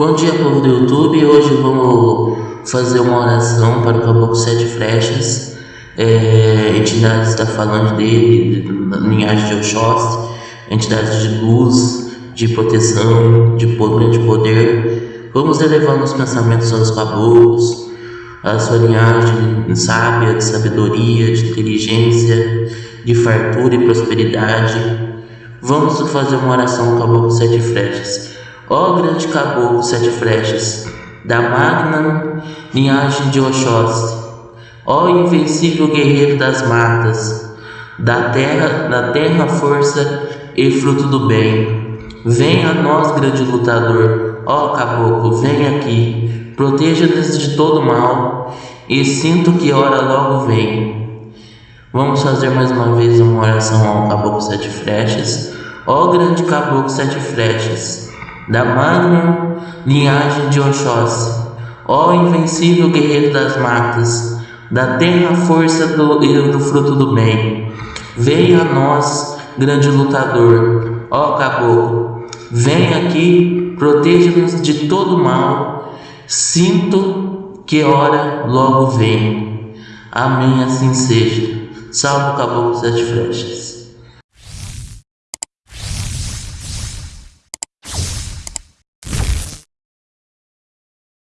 Bom dia, povo do YouTube. Hoje vamos fazer uma oração para o Caboclo Sete Flechas. É, está falando dele, linhagem de Oxóssi, entidade de luz, de proteção, de grande poder. Vamos elevando os pensamentos aos caboclos, a sua linhagem sábia, de sabedoria, de inteligência, de fartura e prosperidade. Vamos fazer uma oração ao Caboclo Sete Flechas. Ó grande caboclo sete flechas, da magna linhagem de Oxóssi, ó invencível guerreiro das matas, da terra, da terra força e fruto do bem. Venha a nós, grande lutador, ó caboclo, vem aqui, proteja-nos de todo mal, e sinto que hora logo vem. Vamos fazer mais uma vez uma oração ao caboclo sete flechas. Ó grande caboclo sete flechas, da magna linhagem de Oxóssi, ó invencível guerreiro das matas, da terra força do, do fruto do bem. Venha a nós, grande lutador, ó caboclo, vem aqui, proteja-nos de todo mal, sinto que hora logo vem. Amém, assim seja. Salve o caboclo sete flechas.